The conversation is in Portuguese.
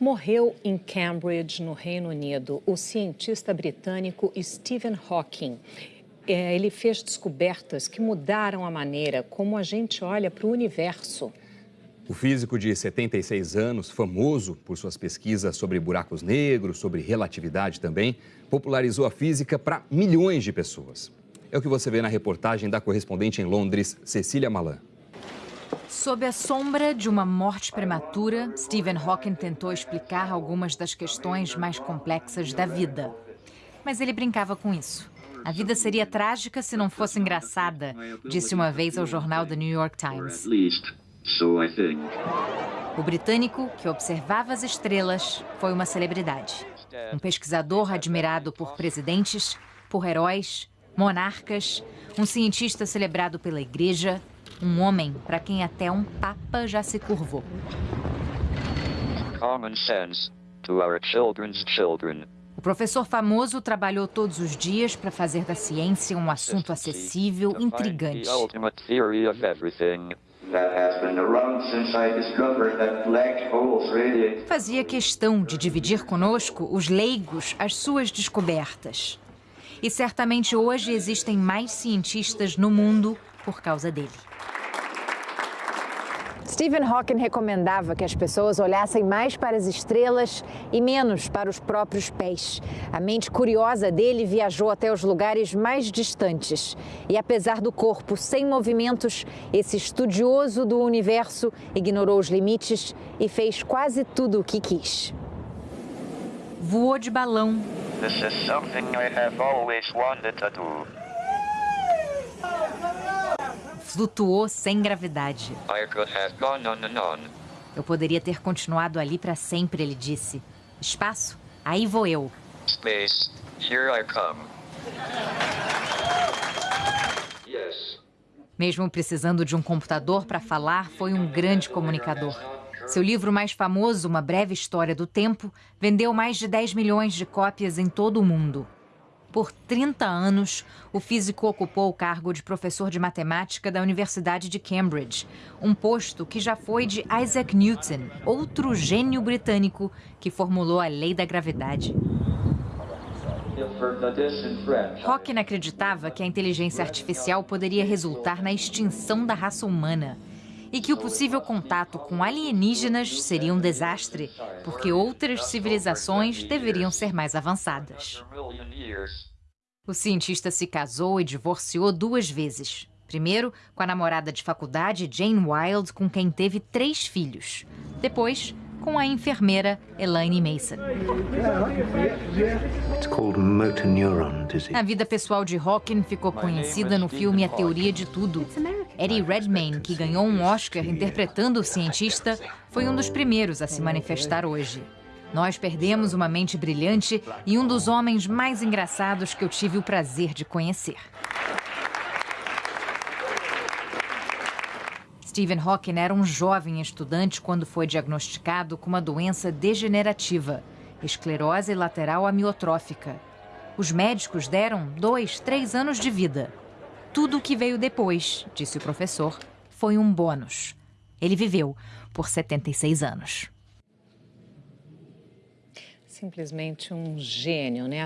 Morreu em Cambridge, no Reino Unido, o cientista britânico Stephen Hawking. É, ele fez descobertas que mudaram a maneira como a gente olha para o universo. O físico de 76 anos, famoso por suas pesquisas sobre buracos negros, sobre relatividade também, popularizou a física para milhões de pessoas. É o que você vê na reportagem da correspondente em Londres, Cecília Malan. Sob a sombra de uma morte prematura, Stephen Hawking tentou explicar algumas das questões mais complexas da vida. Mas ele brincava com isso. A vida seria trágica se não fosse engraçada, disse uma vez ao jornal The New York Times. O britânico, que observava as estrelas, foi uma celebridade. Um pesquisador admirado por presidentes, por heróis, monarcas, um cientista celebrado pela igreja, um homem para quem até um papa já se curvou. Common sense to our children's children. O professor famoso trabalhou todos os dias para fazer da ciência um assunto acessível, intrigante. Fazia questão de dividir conosco, os leigos, as suas descobertas. E certamente hoje existem mais cientistas no mundo por causa dele. Stephen Hawking recomendava que as pessoas olhassem mais para as estrelas e menos para os próprios pés. A mente curiosa dele viajou até os lugares mais distantes. E apesar do corpo sem movimentos, esse estudioso do universo ignorou os limites e fez quase tudo o que quis. Voou de balão. This is something I have always wanted to do flutuou sem gravidade. Eu poderia ter continuado ali para sempre, ele disse. Espaço? Aí vou eu. Space, here I come. Yes. Mesmo precisando de um computador para falar, foi um grande comunicador. Seu livro mais famoso, Uma Breve História do Tempo, vendeu mais de 10 milhões de cópias em todo o mundo. Por 30 anos, o físico ocupou o cargo de professor de matemática da Universidade de Cambridge, um posto que já foi de Isaac Newton, outro gênio britânico que formulou a lei da gravidade. Hawking acreditava que a inteligência artificial poderia resultar na extinção da raça humana e que o possível contato com alienígenas seria um desastre, porque outras civilizações deveriam ser mais avançadas. O cientista se casou e divorciou duas vezes. Primeiro, com a namorada de faculdade Jane Wilde, com quem teve três filhos. Depois, com a enfermeira Elaine Mason. A vida pessoal de Hawking ficou conhecida no filme A Teoria de Tudo. Eddie Redmayne, que ganhou um Oscar interpretando o cientista, foi um dos primeiros a se manifestar hoje. Nós perdemos uma mente brilhante e um dos homens mais engraçados que eu tive o prazer de conhecer. Stephen Hawking era um jovem estudante quando foi diagnosticado com uma doença degenerativa, esclerose lateral amiotrófica. Os médicos deram dois, três anos de vida. Tudo o que veio depois, disse o professor, foi um bônus. Ele viveu por 76 anos. Simplesmente um gênio, né?